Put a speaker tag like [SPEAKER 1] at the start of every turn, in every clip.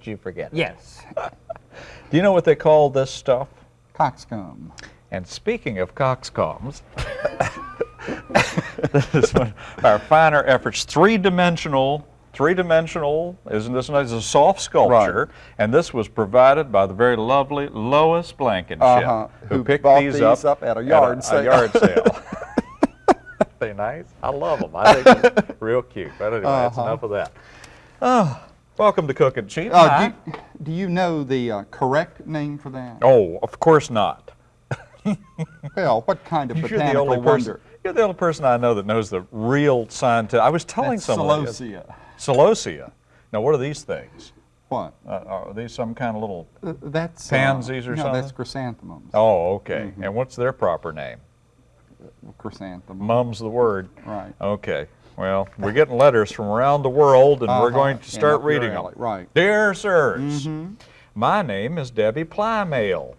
[SPEAKER 1] And don't you forget it.
[SPEAKER 2] Yes.
[SPEAKER 1] Do you know what they call this stuff?
[SPEAKER 3] Coxcomb.
[SPEAKER 1] And speaking of coxcombs, this is one of our finer efforts, three-dimensional, three-dimensional, isn't this nice? It's a soft sculpture, and this was provided by the very lovely Lois Blankenship,
[SPEAKER 3] Uh-huh,
[SPEAKER 1] who,
[SPEAKER 3] who
[SPEAKER 1] picked these,
[SPEAKER 3] these
[SPEAKER 1] up,
[SPEAKER 3] up at a yard
[SPEAKER 1] a,
[SPEAKER 3] sale.
[SPEAKER 1] yard sale. they nice? I love them. I think they're real cute. But anyway, that's
[SPEAKER 3] Uh-huh.
[SPEAKER 1] enough of that. Oh, welcome to Cooking Cheap.
[SPEAKER 3] Uh, do, you, do you know the uh, correct name for that?
[SPEAKER 1] Oh, of course not.
[SPEAKER 3] Well, what kind of
[SPEAKER 1] You're the
[SPEAKER 3] botanical
[SPEAKER 1] only person.
[SPEAKER 3] wonder?
[SPEAKER 1] You're the only person I know that knows the real scientific. I was telling
[SPEAKER 3] That's
[SPEAKER 1] someone.
[SPEAKER 3] celosia.
[SPEAKER 1] Celosia. Now, what are these things?
[SPEAKER 3] What?
[SPEAKER 1] Uh, are these some kind of little?
[SPEAKER 3] Uh, that's
[SPEAKER 1] Pansies
[SPEAKER 3] uh,
[SPEAKER 1] or
[SPEAKER 3] no,
[SPEAKER 1] something?
[SPEAKER 3] that's chrysanthemums.
[SPEAKER 1] Oh, okay.
[SPEAKER 3] Mm-hmm.
[SPEAKER 1] And what's their proper name?
[SPEAKER 3] Chrysanthemum.
[SPEAKER 1] Mum's the word.
[SPEAKER 3] Right.
[SPEAKER 1] Okay. Well, we're getting letters from around the world, and we're
[SPEAKER 3] Uh-huh.
[SPEAKER 1] going to start reading them.
[SPEAKER 3] right.
[SPEAKER 1] Dear sirs,
[SPEAKER 3] Mm-hmm.
[SPEAKER 1] my name is Debbie Plymail,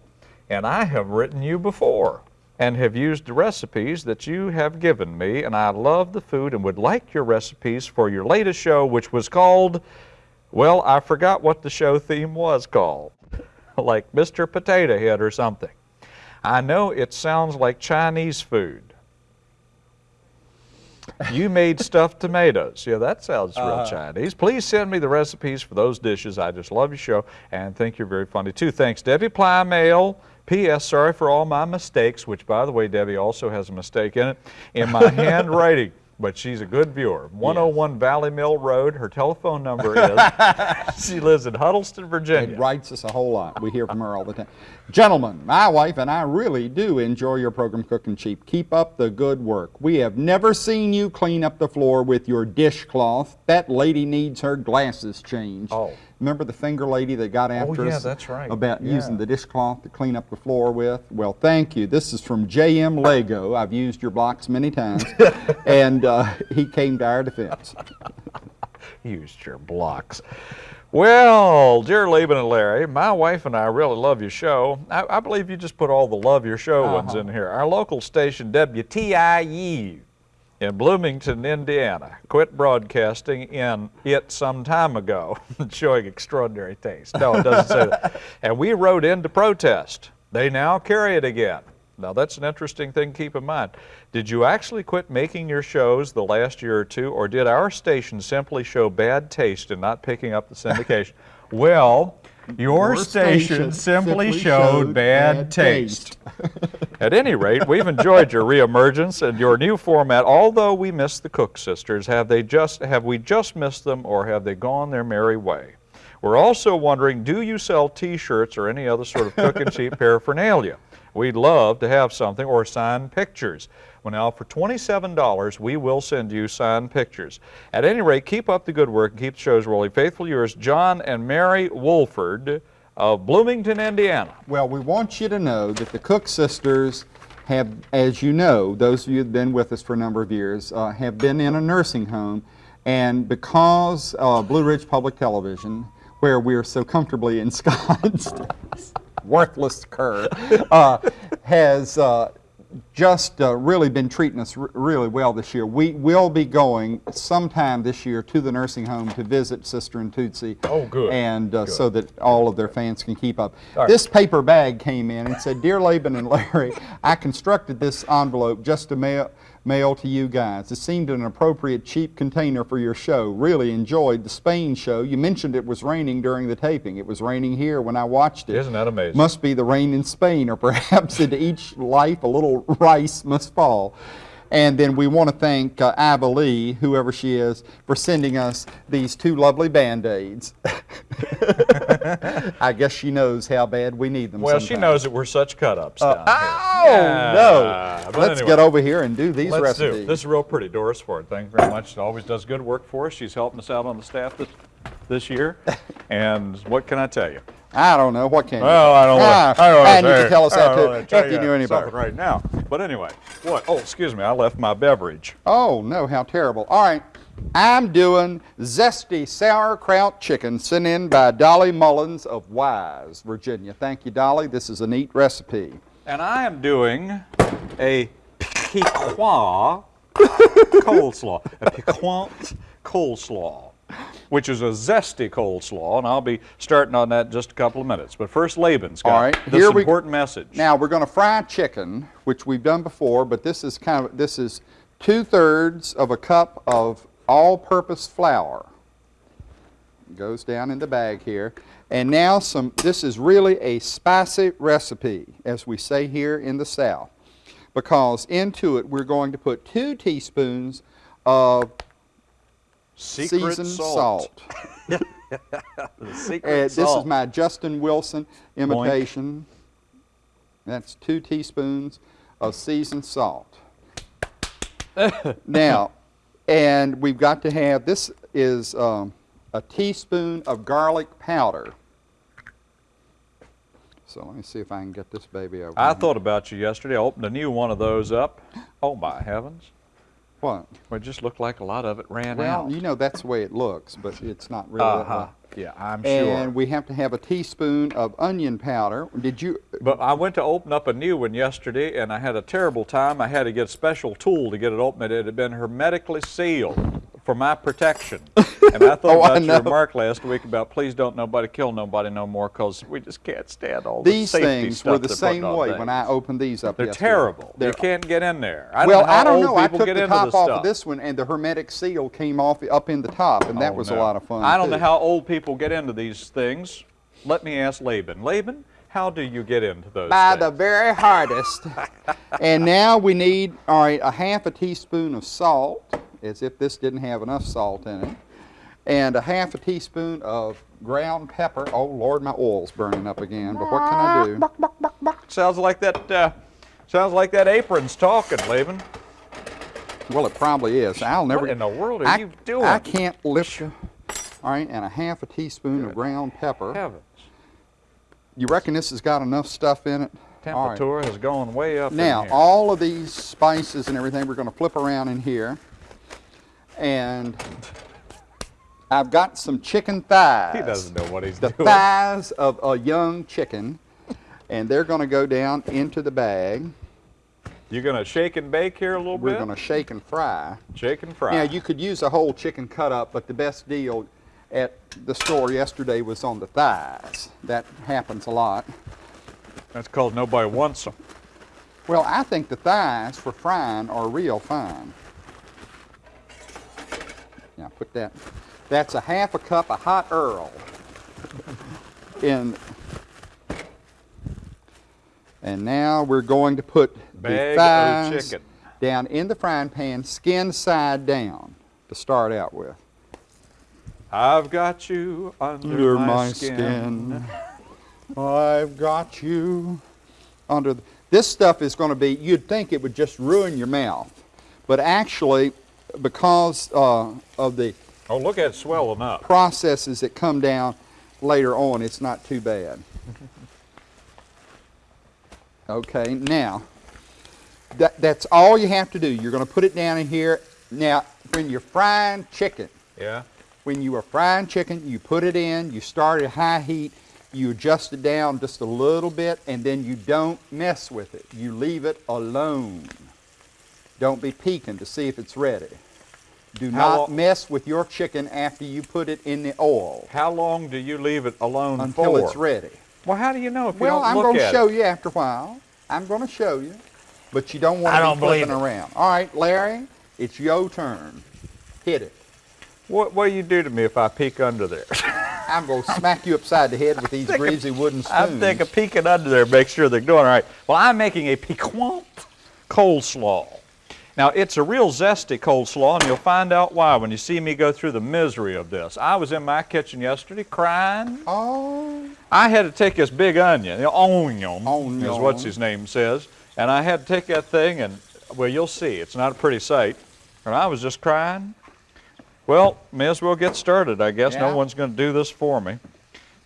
[SPEAKER 1] and I have written you before and have used the recipes that you have given me, and I love the food and would like your recipes for your latest show, which was called, well, I forgot what the show theme was called, like Mr. Potato Head or something. I know it sounds like Chinese food. You made stuffed tomatoes. Yeah, that sounds real
[SPEAKER 3] Uh-huh.
[SPEAKER 1] Chinese. Please send me the recipes for those dishes. I just love your show and think you're very funny too. Thanks, Debbie Plymail. P.S. Sorry for all my mistakes, which, by the way, Debbie also has a mistake in it, in my handwriting. But she's a good viewer. 101 Valley Mill Road. Her telephone number is. she lives in Huddleston, Virginia.
[SPEAKER 3] It writes us a whole lot. We hear from her all the time. Gentlemen, my wife and I really do enjoy your program, Cooking Cheap. Keep up the good work. We have never seen you clean up the floor with your dishcloth. That lady needs her glasses changed.
[SPEAKER 1] Oh.
[SPEAKER 3] Remember the finger lady that got after oh,
[SPEAKER 1] yeah,
[SPEAKER 3] us
[SPEAKER 1] that's right.
[SPEAKER 3] about
[SPEAKER 1] Yeah.
[SPEAKER 3] using the dishcloth to clean up the floor with? Well, thank you. This is from JM Lego. I've used your blocks many times. and uh, he came to our defense.
[SPEAKER 1] used your blocks. Well, dear Laban and Larry, my wife and I really love your show. I, I believe you just put all the love your show ones in here. Our local station, WTIU, in Bloomington, Indiana, quit broadcasting in it some time ago, showing extraordinary taste. No, it doesn't say that. And we wrote in to protest. They now carry it again. Now, that's an interesting thing to keep in mind. Did you actually quit making your shows the last year or two, or did our station simply show bad taste in not picking up the syndication? well, your,
[SPEAKER 3] Your
[SPEAKER 1] station,
[SPEAKER 3] station
[SPEAKER 1] simply,
[SPEAKER 3] simply
[SPEAKER 1] showed,
[SPEAKER 3] showed
[SPEAKER 1] bad,
[SPEAKER 3] bad
[SPEAKER 1] taste. At any rate, we've enjoyed your reemergence and your new format. Although we miss the Cook sisters, have they just have we just missed them, or have they gone their merry way? We're also wondering, do you sell T-shirts or any other sort of cook and cheap paraphernalia? We'd love to have something or signed pictures. Well, now for $27, we will send you signed pictures. At any rate, keep up the good work and keep the shows rolling. Faithful yours, John and Mary Wolford of Bloomington, Indiana.
[SPEAKER 3] Well, we want you to know that the Cook sisters have, as you know, those of you who've been with us for a number of years, uh, have been in a nursing home. And because uh, Blue Ridge Public Television, where we're so comfortably ensconced, worthless cur, uh, has uh, just uh, really been treating us r- really well this year. We will be going sometime this year to the nursing home to visit Sister and Tootsie.
[SPEAKER 1] Oh, good,
[SPEAKER 3] And uh, so that all of their fans can keep up.
[SPEAKER 1] Right.
[SPEAKER 3] This paper bag came in and said, Dear Laban and Larry, I constructed this envelope just to mail, mail to you guys. It seemed an appropriate cheap container for your show. Really enjoyed the Spain show. You mentioned it was raining during the taping. It was raining here when I watched it.
[SPEAKER 1] Isn't that amazing?
[SPEAKER 3] Must be the rain in Spain, or perhaps into each life a little rice must fall. And then we want to thank uh, Ava Lee, whoever she is, for sending us these two lovely Band-Aids. I guess she knows how bad we need them
[SPEAKER 1] Well, she knows that we're such cut-ups here.
[SPEAKER 3] Oh,
[SPEAKER 1] Yeah,
[SPEAKER 3] no.
[SPEAKER 1] but
[SPEAKER 3] Let's
[SPEAKER 1] anyway.
[SPEAKER 3] get over here and do these
[SPEAKER 1] Let's
[SPEAKER 3] recipes.
[SPEAKER 1] do. This is real pretty. Doris Ford, thank you very much. She always does good work for us. She's helping us out on the staff this, this year. And what can I tell you?
[SPEAKER 3] I don't know. What can you
[SPEAKER 1] Well, I don't
[SPEAKER 3] ah,
[SPEAKER 1] want. I don't
[SPEAKER 3] and you can tell us that too, if you knew any better.
[SPEAKER 1] right now. But anyway, what? Oh, excuse me. I left my beverage.
[SPEAKER 3] Oh, no, how terrible. All right. I'm doing zesty sauerkraut chicken sent in by Dolly Mullins of Wise, Virginia. Thank you, Dolly. This is a neat recipe.
[SPEAKER 1] And I am doing a piquant coleslaw. A piquant coleslaw. Which is a zesty coleslaw, and I'll be starting on that in just a couple of minutes. But first, Laban's got
[SPEAKER 3] All right,
[SPEAKER 1] this
[SPEAKER 3] here we-
[SPEAKER 1] important message.
[SPEAKER 3] Now we're going to fry chicken, which we've done before, but this is kind of this is two thirds of a cup of all-purpose flour. Goes down in the bag here, and now some. This is really a spicy recipe, as we say here in the South, because into it we're going to put two teaspoons of
[SPEAKER 1] Secret
[SPEAKER 3] seasoned
[SPEAKER 1] salt.
[SPEAKER 3] salt.
[SPEAKER 1] Secret
[SPEAKER 3] Uh, this is my Justin Wilson imitation. That's two teaspoons of seasoned salt. now, and we've got to have, this is um, a teaspoon of garlic powder. So let me see if I can get this baby over
[SPEAKER 1] I
[SPEAKER 3] here.
[SPEAKER 1] thought about you yesterday. I opened a new one of those up. Oh my heavens!
[SPEAKER 3] What?
[SPEAKER 1] Well, it just looked like a lot of it ran
[SPEAKER 3] Well,
[SPEAKER 1] out.
[SPEAKER 3] you know that's the way it looks, but it's not really
[SPEAKER 1] Uh-huh. Yeah, I'm sure.
[SPEAKER 3] And we have to have a teaspoon of onion powder. Did you,
[SPEAKER 1] But I went to open up a new one yesterday, and I had a terrible time. I had to get a special tool to get it open. It had been hermetically sealed for my protection. And I thought
[SPEAKER 3] Oh, I
[SPEAKER 1] about your remark last week about please don't nobody kill nobody no more because we just can't stand all the
[SPEAKER 3] These
[SPEAKER 1] safety
[SPEAKER 3] things were the same way
[SPEAKER 1] things.
[SPEAKER 3] when I opened these up
[SPEAKER 1] They're
[SPEAKER 3] yesterday.
[SPEAKER 1] terrible.
[SPEAKER 3] They're-
[SPEAKER 1] you can't get in there. I
[SPEAKER 3] well,
[SPEAKER 1] don't know how
[SPEAKER 3] I don't
[SPEAKER 1] old
[SPEAKER 3] know. I took
[SPEAKER 1] get
[SPEAKER 3] the top off
[SPEAKER 1] stuff.
[SPEAKER 3] of this one, and the hermetic seal came off up in the top, and that
[SPEAKER 1] Oh,
[SPEAKER 3] was
[SPEAKER 1] no.
[SPEAKER 3] a lot of fun.
[SPEAKER 1] I don't
[SPEAKER 3] too.
[SPEAKER 1] know how old people get into these things. Let me ask Laban. Laban, how do you get into those
[SPEAKER 3] By
[SPEAKER 1] things?
[SPEAKER 3] the very hardest. and now we need, all right, a half a teaspoon of salt, as if this didn't have enough salt in it, and a half a teaspoon of ground pepper. Oh Lord, my oil's burning up again. But what can I do?
[SPEAKER 1] Sounds like that. Uh, sounds like that apron's talking, Laban.
[SPEAKER 3] Well, it probably is. I'll never.
[SPEAKER 1] What in the world are
[SPEAKER 3] I,
[SPEAKER 1] you doing?
[SPEAKER 3] I can't lift. you. All right, and a half a teaspoon of ground pepper.
[SPEAKER 1] Heavens.
[SPEAKER 3] You reckon this has got enough stuff in it? All right.
[SPEAKER 1] Temperature has gone way up. in
[SPEAKER 3] Now,
[SPEAKER 1] here.
[SPEAKER 3] all of these spices and everything, we're going to flip around in here. And I've got some chicken thighs.
[SPEAKER 1] he doesn't know what he's
[SPEAKER 3] The
[SPEAKER 1] doing.
[SPEAKER 3] thighs of a young chicken. And they're going to go down into the bag.
[SPEAKER 1] You're gonna shake and bake here a little bit?
[SPEAKER 3] We're going to shake and fry.
[SPEAKER 1] shake and fry.
[SPEAKER 3] Now, you could use a whole chicken cut up, but the best deal at the store yesterday was on the thighs. That happens a lot.
[SPEAKER 1] That's called nobody wants them.
[SPEAKER 3] Well, I think the thighs for frying are real fine. Now put that. That's a half a cup of hot Earl. In. And now we're going to put
[SPEAKER 1] Bag
[SPEAKER 3] the
[SPEAKER 1] of
[SPEAKER 3] thighs
[SPEAKER 1] chicken.
[SPEAKER 3] down in the frying pan, skin side down, to start out with.
[SPEAKER 1] I've got you under, my, skin.
[SPEAKER 3] I've got you under. The, this stuff is going to be. You'd think it would just ruin your mouth, but actually, because uh, of the
[SPEAKER 1] Oh, look at it swelling up.
[SPEAKER 3] processes that come down later on, it's not too bad. Okay, now that, that's all you have to do. You're going to put it down in here. Now, when you're frying chicken,
[SPEAKER 1] Yeah.
[SPEAKER 3] when you are frying chicken, you put it in, you start at high heat, you adjust it down just a little bit, and then you don't mess with it. You leave it alone. Don't be peeking to see if it's ready. Do
[SPEAKER 1] How
[SPEAKER 3] not
[SPEAKER 1] lo-
[SPEAKER 3] mess with your chicken after you put it in the oil
[SPEAKER 1] How long do you leave it alone
[SPEAKER 3] until
[SPEAKER 1] for?
[SPEAKER 3] it's ready.
[SPEAKER 1] Well, how do you know if
[SPEAKER 3] Well,
[SPEAKER 1] you don't
[SPEAKER 3] I'm
[SPEAKER 1] look
[SPEAKER 3] going to
[SPEAKER 1] at
[SPEAKER 3] show you after a while. I'm going to show you, but you don't want to be flipping
[SPEAKER 1] it.
[SPEAKER 3] around. All right, Larry, it's your turn. Hit it.
[SPEAKER 1] What will you do to me if I peek under there?
[SPEAKER 3] I'm going to smack you upside the head with these greasy wooden spoons.
[SPEAKER 1] I'm thinking peeking under there, make sure they're doing all right. Well, I'm making a piquant coleslaw. Now, it's a real zesty coleslaw, and you'll find out why when you see me go through the misery of this. I was in my kitchen yesterday crying.
[SPEAKER 3] Oh,
[SPEAKER 1] I had to take this big onion, the onion, is
[SPEAKER 3] Onion.
[SPEAKER 1] what's his name says, and I had to take that thing and, well, you'll see, it's not a pretty sight. And I was just crying. Well, may as well get started, I guess.
[SPEAKER 3] Yeah.
[SPEAKER 1] No one's going to do this for me.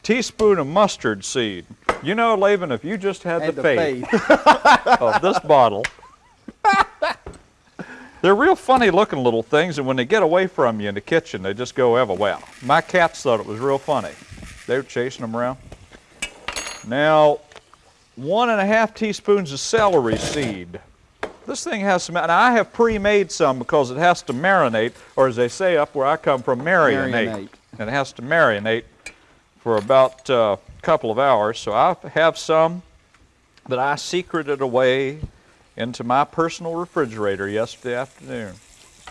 [SPEAKER 1] Teaspoon of mustard seed. You know, Laban, if you just had,
[SPEAKER 3] had
[SPEAKER 1] the,
[SPEAKER 3] the
[SPEAKER 1] faith,
[SPEAKER 3] faith.
[SPEAKER 1] of this bottle, they're real funny looking little things, and when they get away from you in the kitchen, they just go ever well. My cats thought it was real funny. They were chasing them around. Now, one and a half teaspoons of celery seed. This thing has some, and I have pre-made some because it has to marinate, or as they say up where I come from, marinate.
[SPEAKER 3] Marinate.
[SPEAKER 1] and it has to marinate for about uh, a couple of hours. So I have some that I secreted away into my personal refrigerator yesterday afternoon.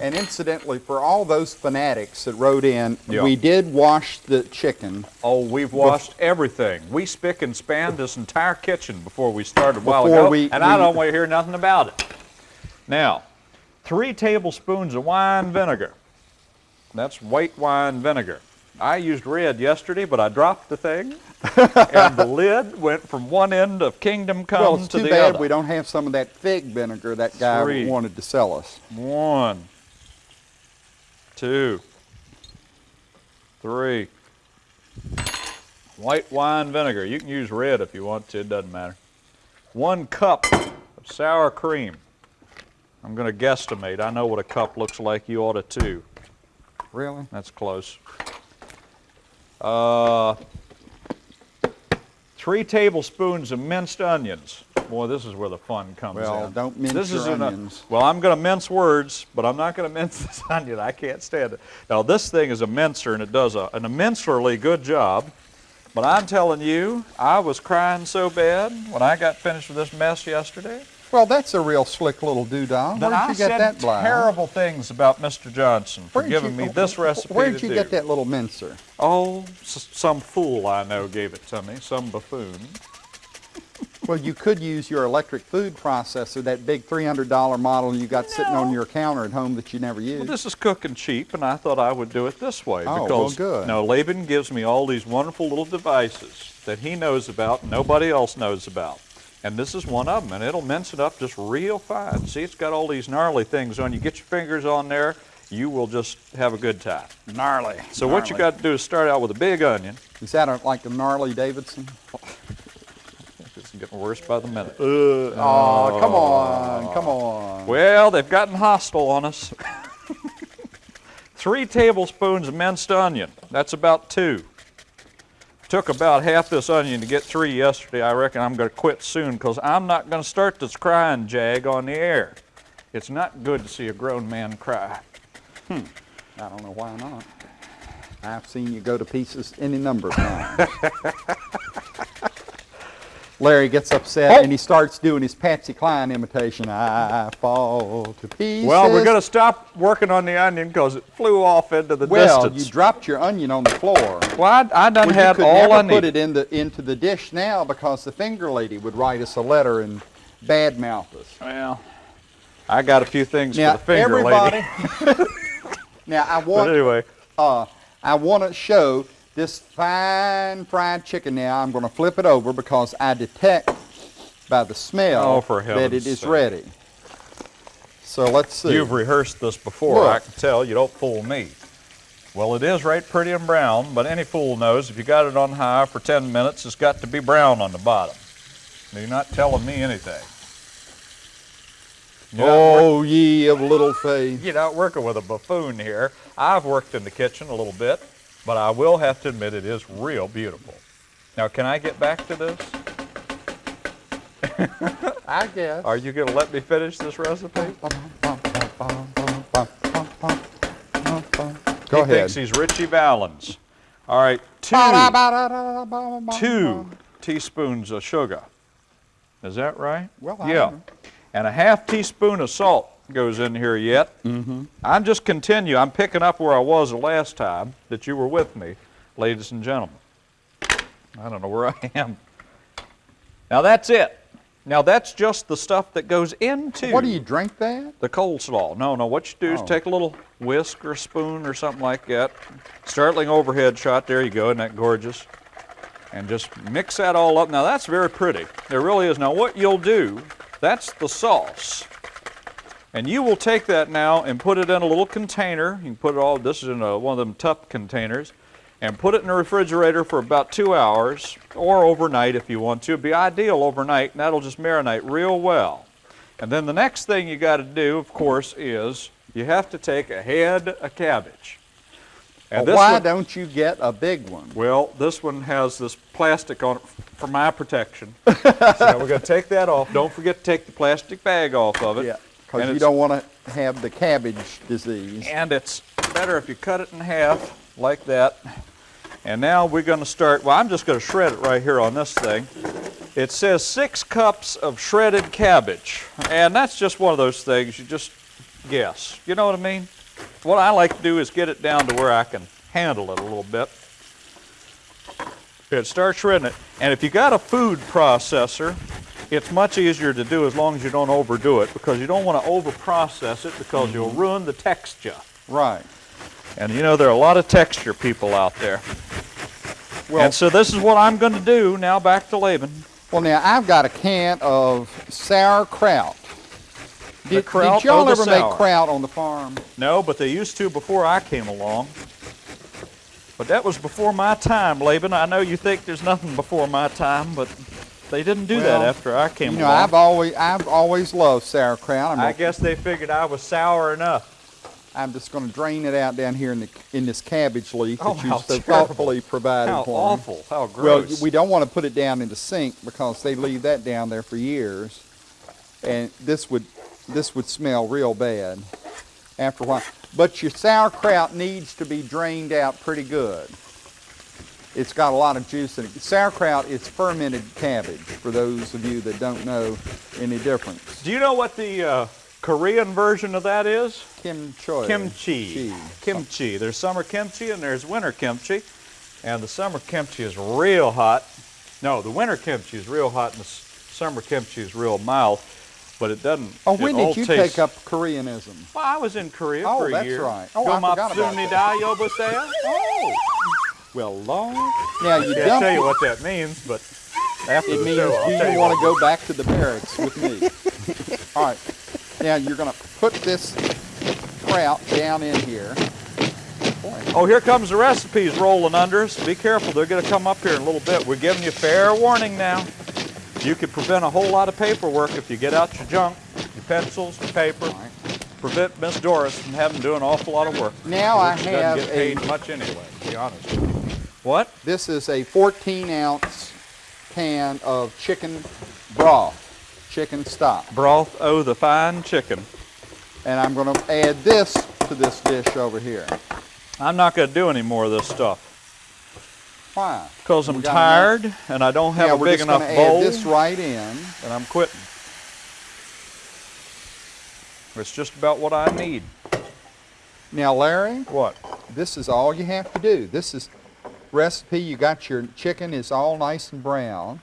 [SPEAKER 3] And incidentally, for all those fanatics that wrote in,
[SPEAKER 1] Yeah.
[SPEAKER 3] we did wash the chicken.
[SPEAKER 1] Oh, we've washed everything. We spick and span this entire kitchen before we started a while
[SPEAKER 3] Before
[SPEAKER 1] ago,
[SPEAKER 3] we-
[SPEAKER 1] and I don't want to hear nothing about it. Now, three tablespoons of wine vinegar. That's white wine vinegar. I used red yesterday, but I dropped the thing, and the lid went from one end of Kingdom Come
[SPEAKER 3] Well, it's
[SPEAKER 1] to
[SPEAKER 3] too
[SPEAKER 1] the
[SPEAKER 3] bad
[SPEAKER 1] other.
[SPEAKER 3] we don't have some of that fig vinegar that guy
[SPEAKER 1] Three.
[SPEAKER 3] wanted to sell us.
[SPEAKER 1] One, two, three. White wine vinegar. You can use red if you want to, it doesn't matter. One cup of sour cream. I'm going to guesstimate. I know what a cup looks like. You ought to too.
[SPEAKER 3] Really?
[SPEAKER 1] That's close. Uh, three tablespoons of minced onions. Boy, this is where the fun comes
[SPEAKER 3] Well,
[SPEAKER 1] in.
[SPEAKER 3] don't mince
[SPEAKER 1] this
[SPEAKER 3] your
[SPEAKER 1] isn't a-
[SPEAKER 3] onions.
[SPEAKER 1] well, I'm going to mince words, but I'm not going to mince this onion. I can't stand it. Now, this thing is a mincer, and it does a, an immensely good job. But I'm telling you, I was crying so bad when I got finished with this mess yesterday.
[SPEAKER 3] Well, that's a real slick little doodah. Where'd
[SPEAKER 1] I
[SPEAKER 3] you get
[SPEAKER 1] said
[SPEAKER 3] that, Bly?
[SPEAKER 1] terrible things about Mr. Johnson for
[SPEAKER 3] Where'd
[SPEAKER 1] giving
[SPEAKER 3] you-
[SPEAKER 1] me this recipe
[SPEAKER 3] Where'd you
[SPEAKER 1] do.
[SPEAKER 3] get that little mincer?
[SPEAKER 1] Oh, s- some fool I know gave it to me, some buffoon.
[SPEAKER 3] Well, you could use your electric food processor, that big $300 model you got sitting on your counter at home that you never use.
[SPEAKER 1] Well, this is cooking cheap, and I thought I would do it this way
[SPEAKER 3] Oh, well,
[SPEAKER 1] because
[SPEAKER 3] good.
[SPEAKER 1] now Laban gives me all these wonderful little devices that he knows about, and nobody else knows about. And this is one of them, and it'll mince it up just real fine. See, it's got all these gnarly things on. You get your fingers on there, you will just have a good time.
[SPEAKER 3] gnarly.
[SPEAKER 1] So what you got to do is start out with a big onion.
[SPEAKER 3] Is that a, like a gnarly Davidson?
[SPEAKER 1] It's getting worse by the minute.
[SPEAKER 3] Oh, come on, come on.
[SPEAKER 1] Well, they've gotten hostile on us. Three tablespoons of minced onion. That's about two. Took about half this onion to get three yesterday. I reckon I'm going to quit soon because I'm not going to start this crying jag on the air. It's not good to see a grown man cry. Hmm.
[SPEAKER 3] I don't know why not. I've seen you go to pieces any number of times. Larry gets upset and he starts doing his Patsy Cline imitation. I fall to pieces.
[SPEAKER 1] Well, we're going to stop working on the onion because it flew off into the
[SPEAKER 3] Well,
[SPEAKER 1] distance.
[SPEAKER 3] you dropped your onion on the floor.
[SPEAKER 1] well, I, I done
[SPEAKER 3] Well, you
[SPEAKER 1] had
[SPEAKER 3] could
[SPEAKER 1] all
[SPEAKER 3] never
[SPEAKER 1] I
[SPEAKER 3] put it in the, into the dish now because the finger lady would write us a letter and badmouth us.
[SPEAKER 1] Well, I got a few things
[SPEAKER 3] Now,
[SPEAKER 1] for the finger
[SPEAKER 3] everybody.
[SPEAKER 1] lady.
[SPEAKER 3] now, I
[SPEAKER 1] But
[SPEAKER 3] want
[SPEAKER 1] anyway.
[SPEAKER 3] uh, I want to show this fine fried chicken now. I'm going to flip it over because I detect by the smell
[SPEAKER 1] Oh,
[SPEAKER 3] that it is
[SPEAKER 1] sake.
[SPEAKER 3] ready. So let's see.
[SPEAKER 1] You've rehearsed this before, I can tell. You don't fool me. Well, it is right pretty and brown, but any fool knows if you got it on high for 10 minutes, it's got to be brown on the bottom. You're not telling me anything. You're,
[SPEAKER 3] oh, ye of little faith.
[SPEAKER 1] you're not working with a buffoon here. I've worked in the kitchen a little bit, but I will have to admit it is real beautiful. Now, can I get back to this?
[SPEAKER 3] I guess.
[SPEAKER 1] Are you going to let me finish this recipe?
[SPEAKER 3] Go
[SPEAKER 1] he
[SPEAKER 3] ahead.
[SPEAKER 1] thinks he's Ritchie Valens. All right, two. two teaspoons of sugar. Is that right?
[SPEAKER 3] Well,
[SPEAKER 1] yeah.
[SPEAKER 3] don't.
[SPEAKER 1] And a half teaspoon of salt goes in here yet. Mm-hmm. I'm just continue. I'm picking up where I was the last time that you were with me, ladies and gentlemen. I don't know where I am. Now that's it. Now that's just the stuff that goes into
[SPEAKER 3] What do you drink that?
[SPEAKER 1] the coleslaw. No, no. What you do is
[SPEAKER 3] Oh.
[SPEAKER 1] take a little whisk or spoon or something like that. Startling overhead shot. There you go. Isn't that gorgeous? And just mix that all up. Now that's very pretty. There really is. Now what you'll do, that's the sauce. And you will take that now and put it in a little container. You can put it all, this is in a, one of them tup containers, and put it in the refrigerator for about two hours or overnight if you want to. It'd be ideal overnight, and that'll just marinate real well. And then the next thing you got to do, of course, is you have to take a head of cabbage. And
[SPEAKER 3] Well, why
[SPEAKER 1] one-
[SPEAKER 3] don't you get a big one?
[SPEAKER 1] well, this one has this plastic on it for my protection. so we're going to take that off. Don't forget to take the plastic bag off of it.
[SPEAKER 3] Yeah, because you don't want to have the cabbage disease.
[SPEAKER 1] And it's better if you cut it in half like that. And now we're going to start, well, I'm just going to shred it right here on this thing. It says six cups of shredded cabbage. And that's just one of those things you just guess. You know what I mean? What I like to do is get it down to where I can handle it a little bit. Good, start shredding it. And if you got a food processor, it's much easier to do as long as you don't overdo it because you don't want to over process it because you'll mm-hmm. ruin the texture.
[SPEAKER 3] Right.
[SPEAKER 1] And you know, there are a lot of texture people out there.
[SPEAKER 3] Well,
[SPEAKER 1] and so this is what I'm going to do. Now back to Laban.
[SPEAKER 3] well, now I've got a can of sauerkraut. Did,
[SPEAKER 1] kraut
[SPEAKER 3] did y'all ever make kraut on the farm?
[SPEAKER 1] No, but they used to before I came along. But that was before my time, Laban. I know you think there's nothing before my time, but they didn't do
[SPEAKER 3] Well,
[SPEAKER 1] that after I came
[SPEAKER 3] You know,
[SPEAKER 1] along.
[SPEAKER 3] I've always I've always loved sauerkraut. I'm,
[SPEAKER 1] I
[SPEAKER 3] gonna-
[SPEAKER 1] guess they figured I was sour enough.
[SPEAKER 3] I'm just going to drain it out down here in the in this cabbage leaf
[SPEAKER 1] Oh,
[SPEAKER 3] that you so
[SPEAKER 1] terrible.
[SPEAKER 3] thoughtfully provided
[SPEAKER 1] How
[SPEAKER 3] for me.
[SPEAKER 1] awful. How gross!
[SPEAKER 3] Well, we don't want to put it down in the sink because they leave that down there for years, and this would this would smell real bad after a while. But your sauerkraut needs to be drained out pretty good. It's got a lot of juice in it. Sauerkraut is fermented cabbage. For those of you that don't know any difference,
[SPEAKER 1] Do you know what the uh, Korean version of that is?
[SPEAKER 3] kimchi.
[SPEAKER 1] Kimchi.
[SPEAKER 3] Chi.
[SPEAKER 1] Kimchi. There's summer kimchi and there's winter kimchi. And the summer kimchi is real hot. No, the winter kimchi is real hot and the summer kimchi is real mild. But it doesn't.
[SPEAKER 3] Oh,
[SPEAKER 1] it
[SPEAKER 3] when did you take up Koreanism?
[SPEAKER 1] Well, I was in Korea
[SPEAKER 3] Oh,
[SPEAKER 1] for a year.
[SPEAKER 3] Oh, that's right. Oh, I forgot about that. Oh, well, Lord. Now you
[SPEAKER 1] I'll tell you what that means, but after
[SPEAKER 3] It means,
[SPEAKER 1] show,
[SPEAKER 3] do you
[SPEAKER 1] you
[SPEAKER 3] want to go back to the barracks with me? All right. Now you're going to put this kraut down in here.
[SPEAKER 1] Oh, here comes the recipes rolling under us. Be careful, they're going to come up here in a little bit. We're giving you fair warning now. You could prevent a whole lot of paperwork if you get out your junk, your pencils, your paper.
[SPEAKER 3] All right.
[SPEAKER 1] Prevent Miss Doris from having to do an awful lot of work.
[SPEAKER 3] Now I
[SPEAKER 1] Which she
[SPEAKER 3] have
[SPEAKER 1] doesn't get
[SPEAKER 3] a-
[SPEAKER 1] paid much anyway, to be honest. What?
[SPEAKER 3] This is a 14 ounce can of chicken broth, chicken stock.
[SPEAKER 1] Broth o' the fine chicken.
[SPEAKER 3] And I'm going to add this to this dish over here.
[SPEAKER 1] I'm not going to do any more of this stuff
[SPEAKER 3] Why?
[SPEAKER 1] because I'm
[SPEAKER 3] We got
[SPEAKER 1] tired and I don't have
[SPEAKER 3] Now
[SPEAKER 1] a
[SPEAKER 3] we're
[SPEAKER 1] big
[SPEAKER 3] just
[SPEAKER 1] enough
[SPEAKER 3] gonna add this right in.
[SPEAKER 1] and I'm quitting. It's just about what I need.
[SPEAKER 3] Now, Larry,
[SPEAKER 1] What?
[SPEAKER 3] this is all you have to do. This is recipe. You got your chicken is all nice and brown.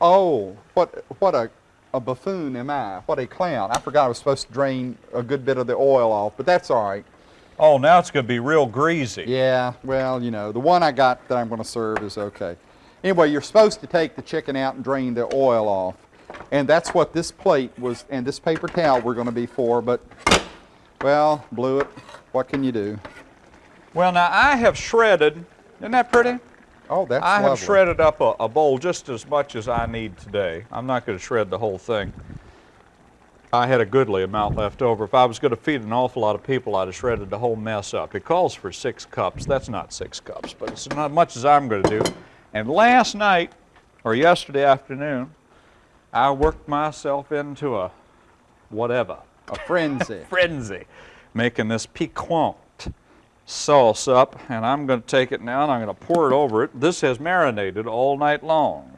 [SPEAKER 3] Oh, what what a a buffoon am I? What a clown! I forgot I was supposed to drain a good bit of the oil off, but that's all right.
[SPEAKER 1] Oh, now it's going to be real greasy.
[SPEAKER 3] Yeah, well, you know, the one I got that I'm going to serve is okay. Anyway, you're supposed to take the chicken out and drain the oil off. And that's what this plate was, and this paper towel were going to be for, but, well, blew it. What can you do?
[SPEAKER 1] Well, now I have shredded. Isn't that pretty?
[SPEAKER 3] Oh, that's
[SPEAKER 1] I have shredded up a, a bowl just as much as I need today. I'm not going to shred the whole thing. I had a goodly amount left over. If I was going to feed an awful lot of people, I'd have shredded the whole mess up. It calls for six cups. That's not six cups, but it's not much as I'm going to do. And last night, or yesterday afternoon, I worked myself into a whatever.
[SPEAKER 3] A frenzy.
[SPEAKER 1] frenzy making this piquant sauce up and I'm going to take it now and I'm going to pour it over it. This has marinated all night long.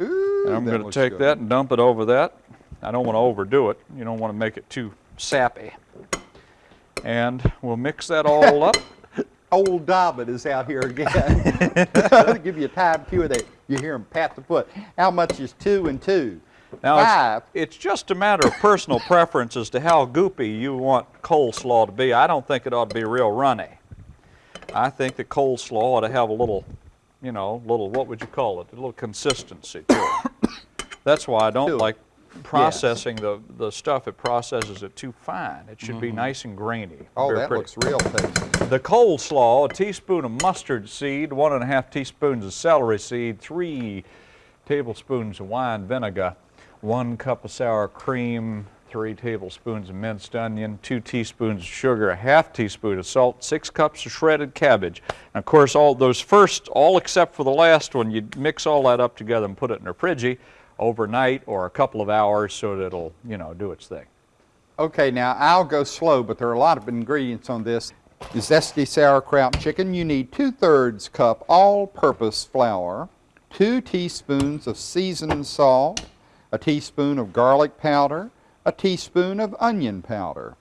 [SPEAKER 3] Ooh,
[SPEAKER 1] And I'm going to take
[SPEAKER 3] good.
[SPEAKER 1] that and dump it over that. I don't want to overdo it. You don't want to make it too sappy. And we'll mix that all up.
[SPEAKER 3] Old Dobbin is out here again. give you a time cue that you hear him pat the foot. How much is two and two?
[SPEAKER 1] Now
[SPEAKER 3] Five.
[SPEAKER 1] it's, it's just a matter of personal preference as to how goopy you want coleslaw to be. I don't think it ought to be real runny. I think the coleslaw ought to have a little, you know, little what would you call it? A little consistency to it. That's why I don't like processing the, the stuff. It processes it too fine. It should be nice and grainy.
[SPEAKER 3] Mm-hmm. Oh, that
[SPEAKER 1] pretty.
[SPEAKER 3] looks real tasty.
[SPEAKER 1] The coleslaw, a teaspoon of mustard seed, one and a half teaspoons of celery seed, three tablespoons of wine vinegar, one cup of sour cream, three tablespoons of minced onion, two teaspoons of sugar, a half teaspoon of salt, six cups of shredded cabbage. And of course, all those first, all except for the last one, you mix all that up together and put it in a friggy overnight or a couple of hours so that it'll, you know, do its thing.
[SPEAKER 3] Okay, now I'll go slow, but there are a lot of ingredients on this. Zesty sauerkraut chicken, you need two-thirds cup all-purpose flour, two teaspoons of seasoned salt, a teaspoon of garlic powder, a teaspoon of onion powder,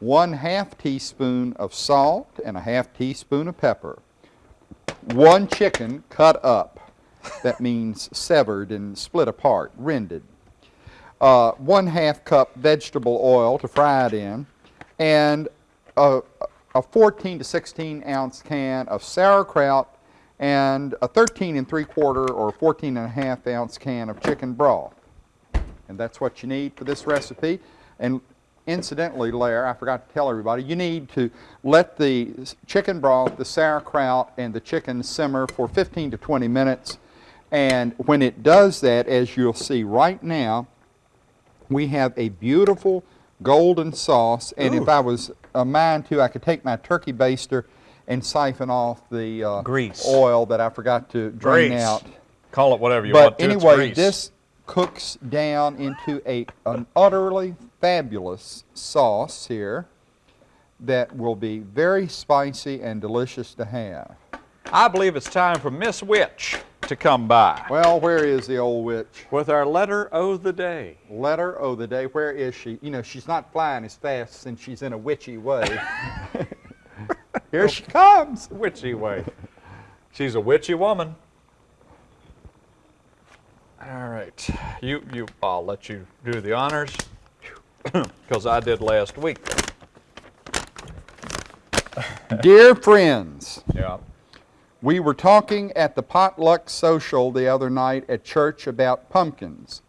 [SPEAKER 3] one half teaspoon of salt, and a half teaspoon of pepper. One chicken cut up. That means severed and split apart, rended. Uh, one half cup vegetable oil to fry it in, and a, a 14 to 16 ounce can of sauerkraut, and a 13 and 3 quarter or 14 and a half ounce can of chicken broth. And that's what you need for this recipe. And incidentally, Lair, I forgot to tell everybody, you need to let the chicken broth, the sauerkraut, and the chicken simmer for 15 to 20 minutes. And when it does that, as you'll see right now, we have a beautiful golden sauce. And if I was a mind to, I could take my turkey baster and siphon off the uh,
[SPEAKER 1] Grease.
[SPEAKER 3] oil that I forgot to drain
[SPEAKER 1] Grease.
[SPEAKER 3] out.
[SPEAKER 1] Call it whatever you
[SPEAKER 3] But
[SPEAKER 1] want But
[SPEAKER 3] anyway, this cooks down into a, an utterly fabulous sauce here that will be very spicy and delicious to have.
[SPEAKER 1] I believe it's time for Miss Witch to come by
[SPEAKER 3] Well, where is the old witch?
[SPEAKER 1] with our letter o' the day.
[SPEAKER 3] Letter O the day. Where is she? You know, she's not flying as fast since she's in a witchy way. Here she comes.
[SPEAKER 1] Witchy way. She's a witchy woman. All right, you you. I'll let you do the honors because I did last week.
[SPEAKER 3] Dear friends,
[SPEAKER 1] Yeah.
[SPEAKER 3] We were talking at the potluck social the other night at church about pumpkins.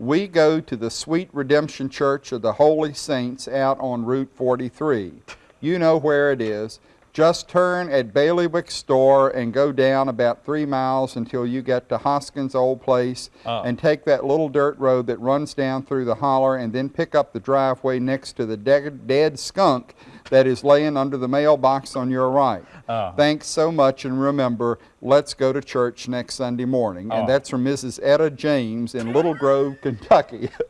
[SPEAKER 3] We go to the Sweet Redemption Church of the Holy Saints out on Route 43. You know where it is. Just turn at Bailiwick Store and go down about three miles until you get to Hoskins' old place
[SPEAKER 1] Oh.
[SPEAKER 3] and take that little dirt road that runs down through the holler and then pick up the driveway next to the dead, dead skunk that is laying under the mailbox on your right.
[SPEAKER 1] Oh.
[SPEAKER 3] Thanks so much, and remember, let's go to church next Sunday morning.
[SPEAKER 1] Oh.
[SPEAKER 3] And ah. that's from Mrs. Etta James in Little Grove, Kentucky.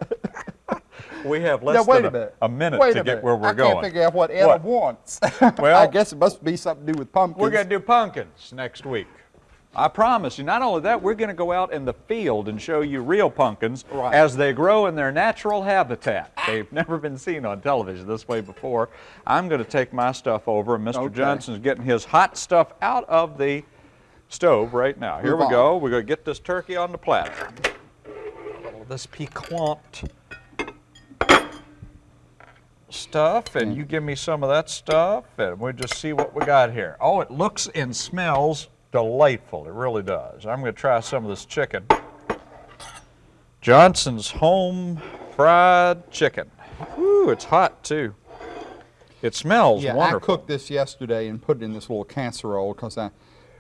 [SPEAKER 1] We have less
[SPEAKER 3] now, wait
[SPEAKER 1] than
[SPEAKER 3] a minute.
[SPEAKER 1] a minute
[SPEAKER 3] wait
[SPEAKER 1] to
[SPEAKER 3] a
[SPEAKER 1] get
[SPEAKER 3] minute.
[SPEAKER 1] where we're
[SPEAKER 3] I
[SPEAKER 1] going.
[SPEAKER 3] I can't figure out what Etta
[SPEAKER 1] What?
[SPEAKER 3] wants.
[SPEAKER 1] Well-
[SPEAKER 3] I guess it must be something to do with pumpkins.
[SPEAKER 1] We're going to do pumpkins next week. I promise you. Not only that, we're going to go out in the field and show you real pumpkins
[SPEAKER 3] Right.
[SPEAKER 1] as they grow in their natural habitat. They've never been seen on television this way before. I'm going to take my stuff over, and Mr.
[SPEAKER 3] Okay.
[SPEAKER 1] Johnson's getting his hot stuff out of the stove right now. Here
[SPEAKER 3] Move
[SPEAKER 1] we
[SPEAKER 3] on.
[SPEAKER 1] go. We're going to get this turkey on the platter. This piquant stuff, and mm. you give me some of that stuff, and we'll just see what we got here. Oh, it looks and smells delightful. It really does. I'm going to try some of this chicken. Johnson's home fried chicken. Ooh, it's hot too. It smells
[SPEAKER 3] Yeah,
[SPEAKER 1] wonderful.
[SPEAKER 3] I cooked this yesterday and put it in this little casserole because I,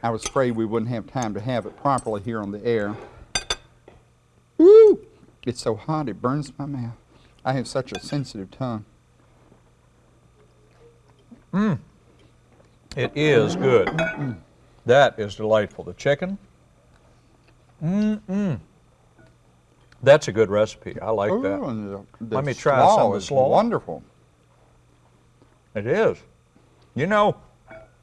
[SPEAKER 3] I was afraid we wouldn't have time to have it properly here on the air. Woo! It's so hot it burns my mouth. I have such a sensitive tongue. Mmm.
[SPEAKER 1] It is good. That is delightful. The chicken. Mm-mm. That's a good recipe. I like
[SPEAKER 3] Ooh,
[SPEAKER 1] that.
[SPEAKER 3] the, the
[SPEAKER 1] Let me try some of the
[SPEAKER 3] is
[SPEAKER 1] slaw.
[SPEAKER 3] Wonderful.
[SPEAKER 1] It is. You know,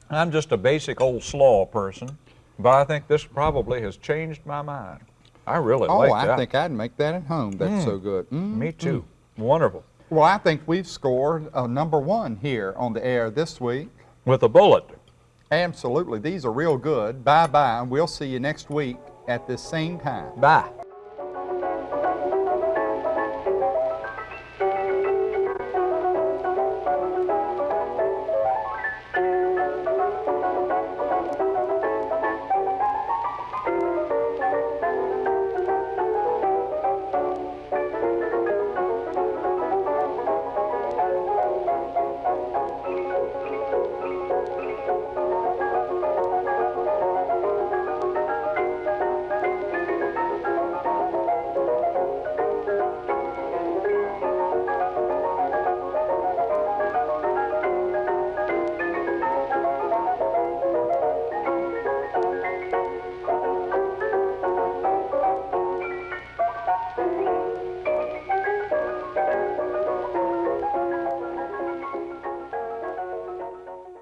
[SPEAKER 1] I'm just a basic old slaw person, but I think this probably has changed my mind. I really
[SPEAKER 3] Oh,
[SPEAKER 1] like
[SPEAKER 3] I
[SPEAKER 1] that.
[SPEAKER 3] Oh, I think I'd make that at home. That's so good. Mm.
[SPEAKER 1] Me too. Wonderful.
[SPEAKER 3] Well, I think we've scored a number one here on the air this week.
[SPEAKER 1] With a bullet.
[SPEAKER 3] Absolutely. These are real good. Bye bye. and We'll see you next week at this same time.
[SPEAKER 1] Bye.